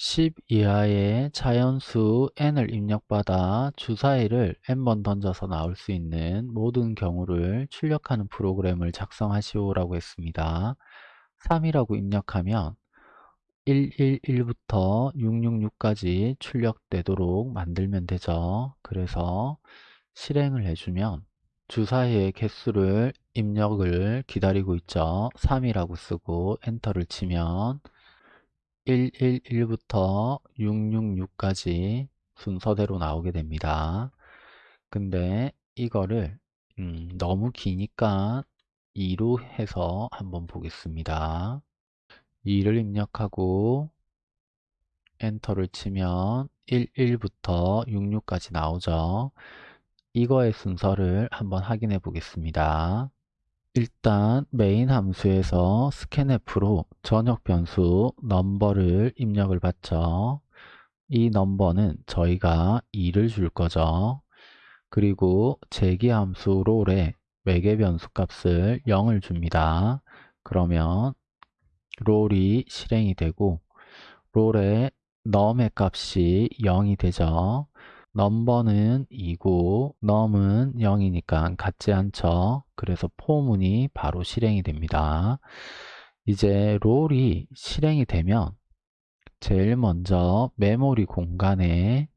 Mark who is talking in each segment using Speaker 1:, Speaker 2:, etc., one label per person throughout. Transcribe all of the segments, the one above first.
Speaker 1: 10 이하의 자연수 n을 입력받아 주사위를 n번 던져서 나올 수 있는 모든 경우를 출력하는 프로그램을 작성하시오라고 했습니다. 3이라고 입력하면 111부터 666까지 출력되도록 만들면 되죠. 그래서 실행을 해주면 주사위의 개수를 입력을 기다리고 있죠. 3이라고 쓰고 엔터를 치면 111부터 666까지 순서대로 나오게 됩니다. 근데 이거를 음, 너무 기니까 2로 해서 한번 보겠습니다. 2를 입력하고 엔터를 치면 11부터 66까지 나오죠. 이거의 순서를 한번 확인해 보겠습니다. 일단 메인 함수에서 scanf로 전역 변수 넘버를 입력을 받죠. 이 넘버는 저희가 2를 줄 거죠. 그리고 제기 함수 롤에 매개 변수 값을 0을 줍니다. 그러면 롤이 실행이 되고 롤에 넘의 값이 0이 되죠. 넘버는 2고 넘은 0이니까 같지 않죠. 그래서 포문이 바로 실행이 됩니다. 이제 roll이 실행이 되면 제일 먼저 메모리 공간에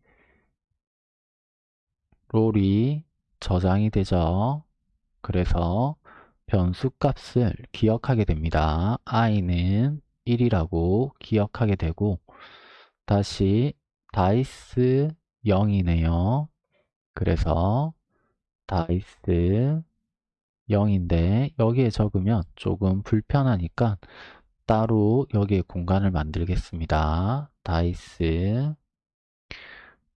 Speaker 1: roll이 저장이 되죠. 그래서 변수 값을 기억하게 됩니다. i는 1이라고 기억하게 되고 다시 dice 0이네요. 그래서 dice 0인데 여기에 적으면 조금 불편하니까 따로 여기에 공간을 만들겠습니다. 다이스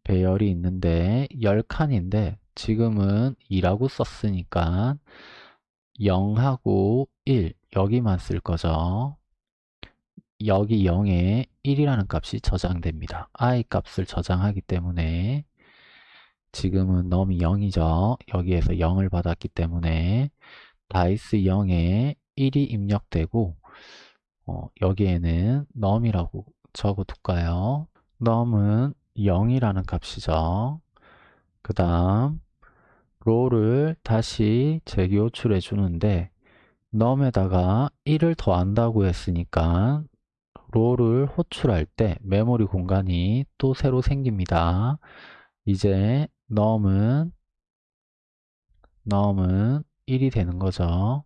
Speaker 1: 배열이 있는데 10칸인데 지금은 2라고 썼으니까 0하고 1 여기만 쓸 거죠. 여기 0에 1이라는 값이 저장됩니다. i 값을 저장하기 때문에 지금은 넘이 0이죠. 여기에서 0을 받았기 때문에 다이스 0에 1이 입력되고 어, 여기에는 넘이라고 적어둘까요? 넘은 0이라는 값이죠. 그 다음 롤을 다시 재교출해 주는데 넘에다가 1을 더한다고 했으니까 롤을 호출할 때 메모리 공간이 또 새로 생깁니다. 이제 넘은 넘은 1이 되는 거죠.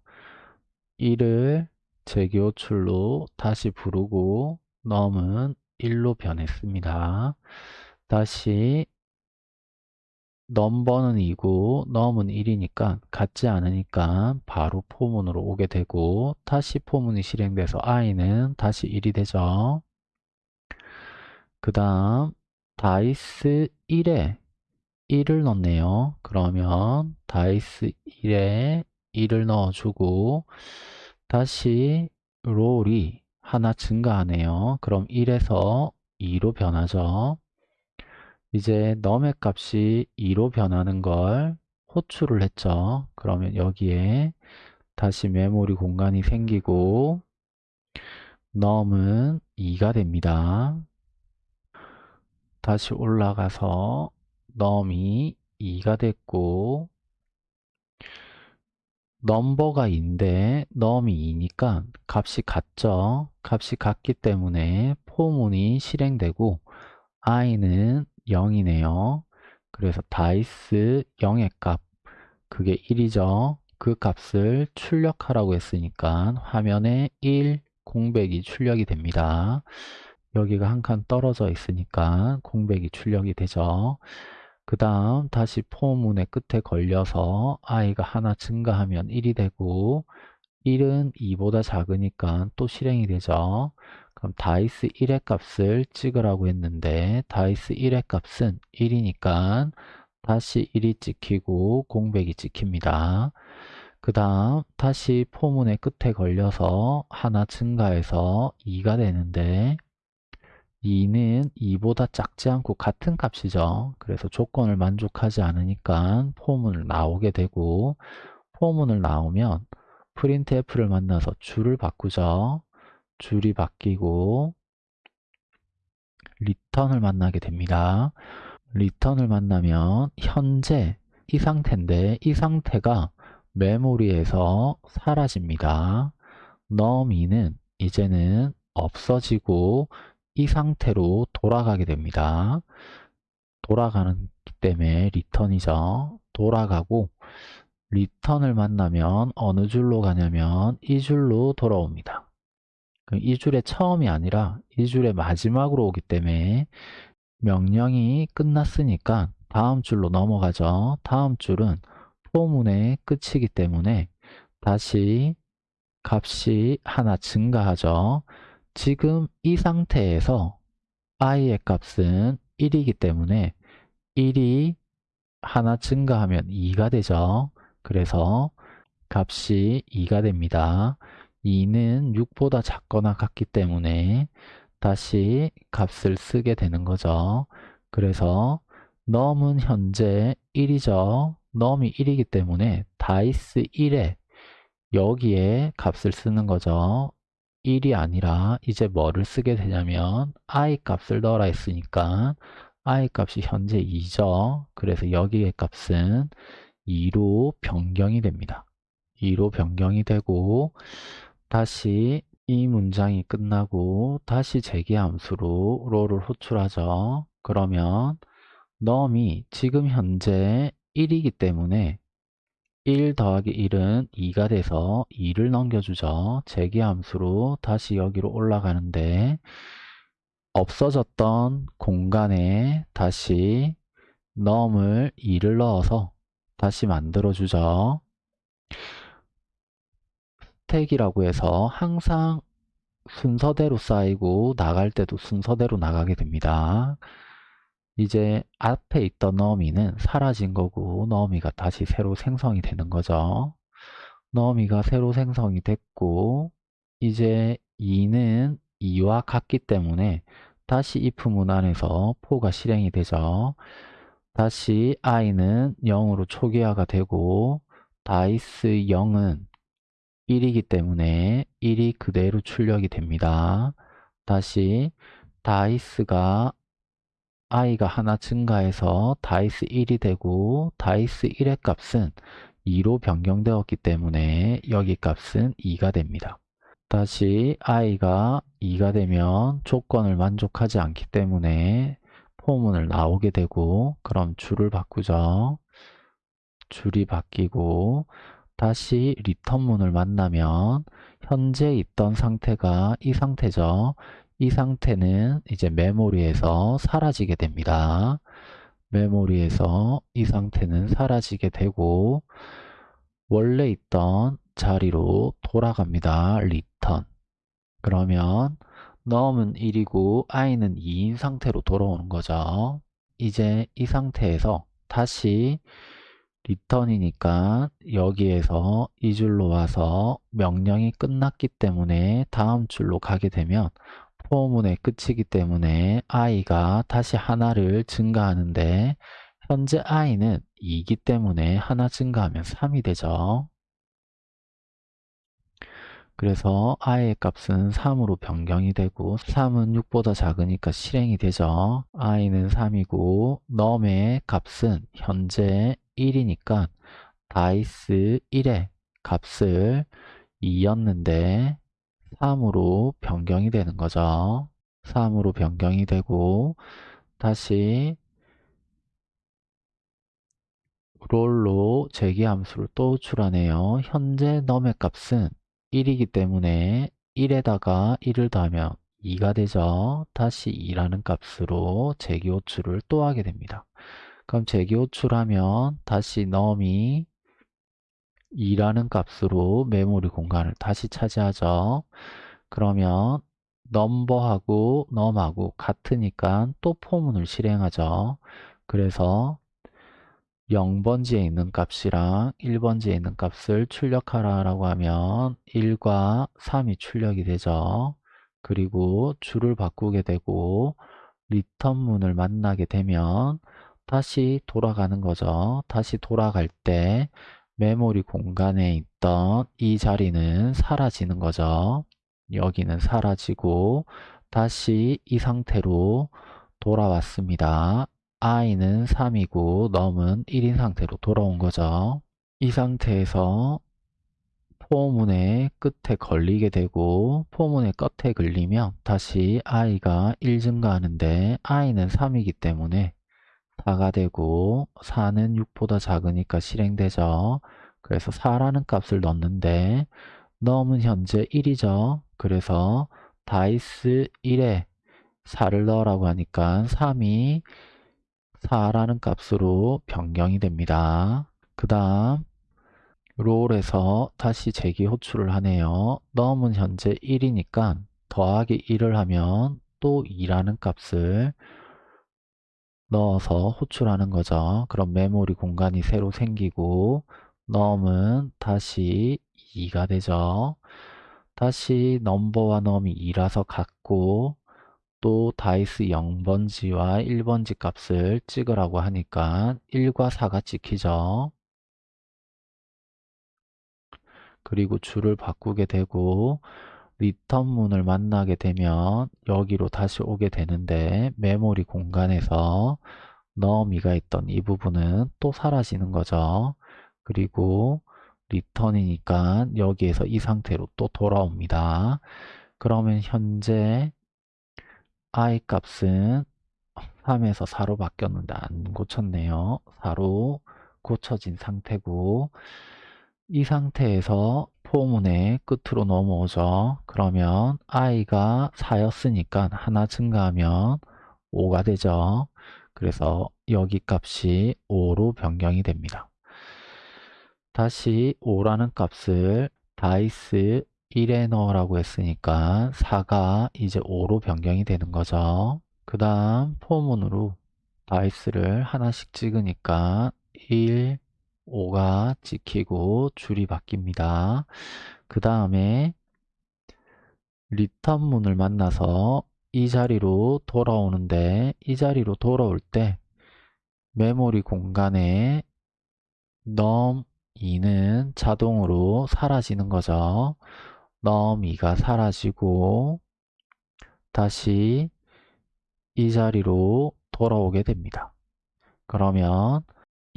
Speaker 1: 1을 재기호출로 다시 부르고 넘은 1로 변했습니다. 다시 넘버는 2고 넘은 1이니까 같지 않으니까 바로 포문으로 오게 되고 다시 포문이 실행돼서 i는 다시 1이 되죠. 그 다음 dice 1에 1을 넣네요. 그러면 dice 1에 1을 넣어주고 다시 roll이 하나 증가하네요. 그럼 1에서 2로 변하죠. 이제 num의 값이 2로 변하는 걸 호출을 했죠. 그러면 여기에 다시 메모리 공간이 생기고 num은 2가 됩니다. 다시 올라가서 num이 2가 됐고 number가 2인데 num이 2니까 값이 같죠. 값이 같기 때문에 for문이 실행되고 i는 0이네요. 그래서 dice 0의 값 그게 1이죠. 그 값을 출력하라고 했으니까 화면에 1 공백이 출력이 됩니다. 여기가 한 칸 떨어져 있으니까 공백이 출력이 되죠. 그 다음 다시 for문의 끝에 걸려서 i가 하나 증가하면 1이 되고 1은 2보다 작으니까 또 실행이 되죠. 그럼 dice 1의 값을 찍으라고 했는데 dice 1의 값은 1이니까 다시 1이 찍히고 공백이 찍힙니다. 그 다음 다시 for문의 끝에 걸려서 하나 증가해서 2가 되는데 2는 2보다 작지 않고 같은 값이죠. 그래서 조건을 만족하지 않으니까 for문을 나오게 되고 for문을 나오면 printf를 만나서 줄을 바꾸죠. 줄이 바뀌고 return을 만나게 됩니다. return을 만나면 현재 이 상태인데 이 상태가 메모리에서 사라집니다. num 2는 이제는 없어지고 이 상태로 돌아가게 됩니다. 돌아가는 때문에 return이죠. 돌아가고 return을 만나면 어느 줄로 가냐면 이 줄로 돌아옵니다. 이 줄의 처음이 아니라 이 줄의 마지막으로 오기 때문에 명령이 끝났으니까 다음 줄로 넘어가죠. 다음 줄은 포문의 끝이기 때문에 다시 값이 하나 증가하죠. 지금 이 상태에서 i의 값은 1이기 때문에 1이 하나 증가하면 2가 되죠. 그래서 값이 2가 됩니다. 2는 6보다 작거나 같기 때문에 다시 값을 쓰게 되는 거죠. 그래서 넘은 현재 1이죠. 넘이 1이기 때문에 다이스 1에 여기에 값을 쓰는 거죠. 1이 아니라 이제 뭐를 쓰게 되냐면 i 값을 넣어라 했으니까 i 값이 현재 2죠. 그래서 여기의 값은 2로 변경이 됩니다. 2로 변경이 되고 다시 이 문장이 끝나고 다시 재기함수로 롤을 호출하죠. 그러면 넘이 지금 현재 1이기 때문에 1 더하기 1은 2가 돼서 2를 넘겨주죠. 재기함수로 다시 여기로 올라가는데 없어졌던 공간에 다시 넘을 2를 넣어서 다시 만들어주죠. 스택이라고 해서 항상 순서대로 쌓이고 나갈 때도 순서대로 나가게 됩니다. 이제 앞에 있던 너미는 사라진 거고 너미가 다시 새로 생성이 되는 거죠. 너미가 새로 생성이 됐고 이제 2는 2와 같기 때문에 다시 if 문 안에서 포가 실행이 되죠. 다시 i는 0으로 초기화가 되고 다이스 0은 1이기 때문에 1이 그대로 출력이 됩니다. 다시 dice가 i가 하나 증가해서 dice 1이 되고 dice 1의 값은 2로 변경되었기 때문에 여기 값은 2가 됩니다. 다시 i가 2가 되면 조건을 만족하지 않기 때문에 for문을 나오게 되고 그럼 줄을 바꾸죠. 줄이 바뀌고 다시 return문을 만나면 현재 있던 상태가 이 상태죠. 이 상태는 이제 메모리에서 사라지게 됩니다. 메모리에서 이 상태는 사라지게 되고 원래 있던 자리로 돌아갑니다. return. 그러면 num은 1이고 i는 2인 상태로 돌아오는 거죠. 이제 이 상태에서 다시 리턴이니까 여기에서 이 줄로 와서 명령이 끝났기 때문에 다음 줄로 가게 되면 포문의 끝이기 때문에 i가 다시 하나를 증가하는데 현재 i는 2이기 때문에 하나 증가하면 3이 되죠. 그래서 i의 값은 3으로 변경이 되고 3은 6보다 작으니까 실행이 되죠. i는 3이고 넘의 값은 현재 1이니까 다이스 1의 값을 2였는데 3으로 변경이 되는 거죠. 3으로 변경이 되고 다시 롤로 재기함수를 또 호출하네요. 현재 넘의 값은 1이기 때문에 1에다가 1을 더하면 2가 되죠. 다시 2라는 값으로 재기 호출을 또 하게 됩니다. 그럼 재기 호출하면 다시 넘이 2라는 값으로 메모리 공간을 다시 차지하죠. 그러면 넘버하고 넘하고 같으니까 또 포문을 실행하죠. 그래서 0번지에 있는 값이랑 1번지에 있는 값을 출력하라 라고 하면 1과 3이 출력이 되죠. 그리고 줄을 바꾸게 되고 return문을 만나게 되면 다시 돌아가는 거죠. 다시 돌아갈 때 메모리 공간에 있던 이 자리는 사라지는 거죠. 여기는 사라지고 다시 이 상태로 돌아왔습니다. i는 3이고 num은 1인 상태로 돌아온 거죠. 이 상태에서 for문의 끝에 걸리게 되고 for문의 끝에 걸리면 다시 i가 1 증가하는데 i는 3이기 때문에 4가 되고 4는 6보다 작으니까 실행되죠. 그래서 4라는 값을 넣는데 넣으면 현재 1이죠. 그래서 다이스 1에 4를 넣으라고 하니까 3이 4라는 값으로 변경이 됩니다. 그 다음 롤에서 다시 재기 호출을 하네요. 넣으면 현재 1이니까 더하기 1을 하면 또 2라는 값을 넣어서 호출하는 거죠. 그럼 메모리 공간이 새로 생기고 num은 다시 2가 되죠. 다시 number와 num이 2라서 같고 또 dice 0번지와 1번지 값을 찍으라고 하니까 1과 4가 찍히죠. 그리고 줄을 바꾸게 되고 return문을 만나게 되면 여기로 다시 오게 되는데 메모리 공간에서 너미가 있던 이 부분은 또 사라지는 거죠. 그리고 리턴이니까 여기에서 이 상태로 또 돌아옵니다. 그러면 현재 i 값은 3에서 4로 바뀌었는데 안 고쳤네요. 4로 고쳐진 상태고 이 상태에서 포문의 끝으로 넘어오죠. 그러면 i가 4였으니까 하나 증가하면 5가 되죠. 그래서 여기 값이 5로 변경이 됩니다. 다시 5라는 값을 다이스 1에 넣으라고 했으니까 4가 이제 5로 변경이 되는 거죠. 그 다음 포문으로 다이스를 하나씩 찍으니까 1, 5가 찍히고 줄이 바뀝니다. 그 다음에 리턴문을 만나서 이 자리로 돌아오는데 이 자리로 돌아올 때 메모리 공간에 넘 2는 자동으로 사라지는 거죠. 넘 2가 사라지고 다시 이 자리로 돌아오게 됩니다. 그러면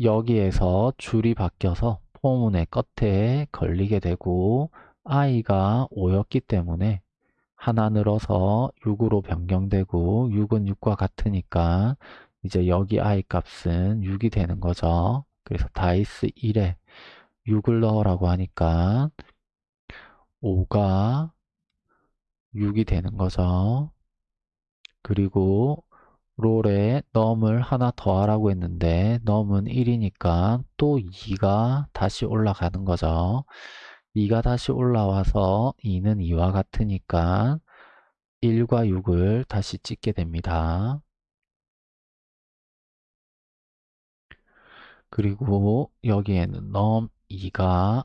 Speaker 1: 여기에서 줄이 바뀌어서 포문의 끝에 걸리게 되고 i가 5였기 때문에 하나 늘어서 6으로 변경되고 6은 6과 같으니까 이제 여기 i 값은 6이 되는 거죠. 그래서 다이스 1에 6을 넣으라고 하니까 5가 6이 되는 거죠. 그리고 롤에 넘을 하나 더하라고 했는데 넘은 1이니까 또 2가 다시 올라가는 거죠. 2가 다시 올라와서 2는 2와 같으니까 1과 6을 다시 찍게 됩니다. 그리고 여기에는 num 2가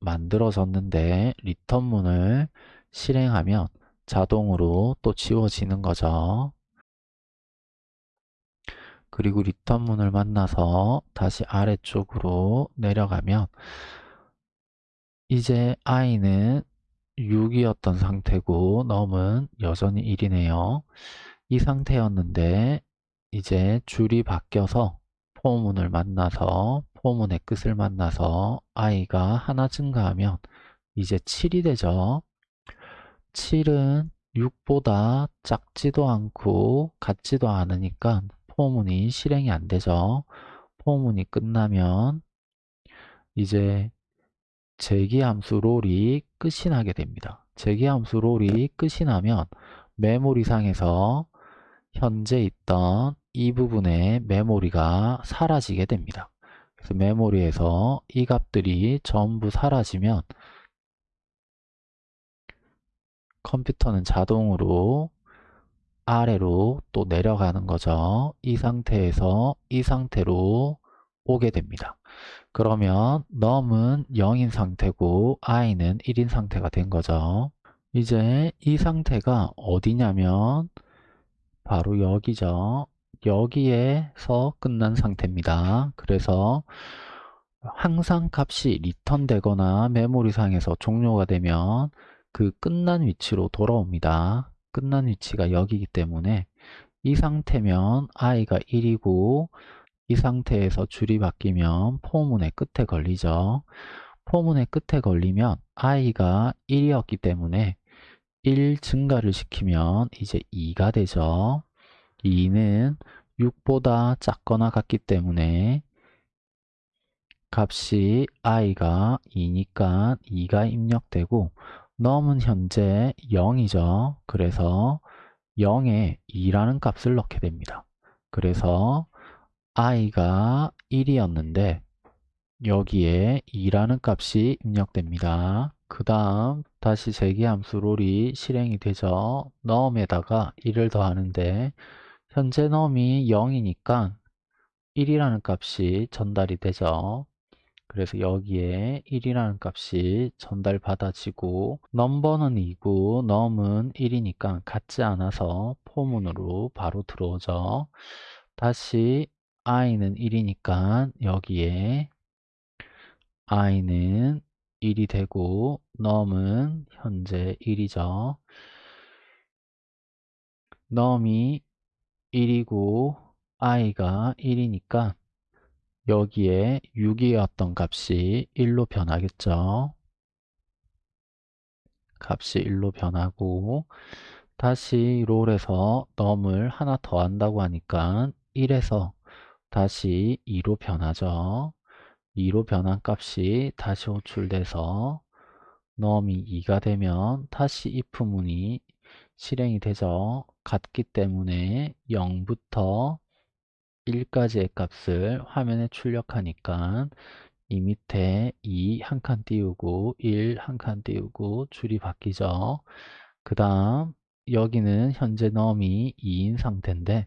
Speaker 1: 만들어졌는데 return문을 실행하면 자동으로 또 지워지는 거죠. 그리고 return 문을 만나서 다시 아래쪽으로 내려가면 이제 i는 6이었던 상태고 넘은 여전히 1이네요. 이 상태였는데 이제 줄이 바뀌어서 포문을 만나서 포문의 끝을 만나서 i가 하나 증가하면 이제 7이 되죠. 7은 6보다 작지도 않고 같지도 않으니까 포문이 실행이 안 되죠. 포문이 끝나면 이제 재기함수 롤이 끝이 나게 됩니다. 재기함수 롤이 끝이 나면 메모리상에서 현재 있던 이 부분의 메모리가 사라지게 됩니다. 그래서 메모리에서 이 값들이 전부 사라지면 컴퓨터는 자동으로 아래로 또 내려가는 거죠. 이 상태에서 이 상태로 오게 됩니다. 그러면 num은 0인 상태고 i는 1인 상태가 된 거죠. 이제 이 상태가 어디냐면 바로 여기죠. 여기에서 끝난 상태입니다. 그래서 항상 값이 return 되거나 메모리상에서 종료가 되면 그 끝난 위치로 돌아옵니다. 끝난 위치가 여기이기 때문에 이 상태면 i가 1이고 이 상태에서 줄이 바뀌면 포문의 끝에 걸리죠. 포문의 끝에 걸리면 i가 1이었기 때문에 1 증가를 시키면 이제 2가 되죠. 2는 6보다 작거나 같기 때문에 값이 i가 2니까 2가 입력되고 넘은 현재 0이죠. 그래서 0에 2라는 값을 넣게 됩니다. 그래서 i가 1이었는데 여기에 2라는 값이 입력됩니다. 그 다음 다시 재기함수 롤이 실행이 되죠. 넘에다가 1을 더하는데 현재 넘이 0이니까 1이라는 값이 전달이 되죠. 그래서 여기에 1이라는 값이 전달받아지고 넘버는 2고 넘은 1이니까 같지 않아서 포문으로 바로 들어오죠. 다시 i는 1이니까 여기에 i는 1이 되고 넘은 현재 1이죠. 넘이 1이고 i가 1이니까 여기에 6이었던 값이 1로 변하겠죠. 값이 1로 변하고 다시 롤에서 넘을 하나 더 한다고 하니까 1에서 다시 2로 변하죠. 2로 변한 값이 다시 호출돼서 넘이 2가 되면 다시 if 문이 실행이 되죠. 같기 때문에 0부터 1까지의 값을 화면에 출력하니까 이 밑에 2 한 칸 띄우고 1 한 칸 띄우고 줄이 바뀌죠. 그 다음 여기는 현재 넘이 2인 상태인데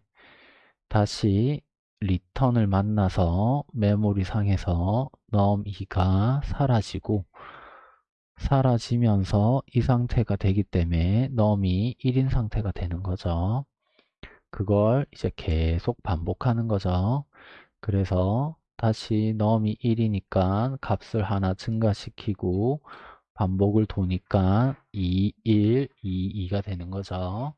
Speaker 1: 다시 리턴을 만나서 메모리 상에서 넘2가 사라지고 사라지면서 이 상태가 되기 때문에 넘이 1인 상태가 되는 거죠. 그걸 이제 계속 반복하는 거죠. 그래서 다시 넘이 1이니까 값을 하나 증가시키고 반복을 도니까 2, 1, 2, 2가 되는 거죠.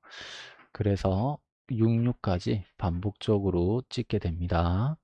Speaker 1: 그래서 66까지 반복적으로 찍게 됩니다.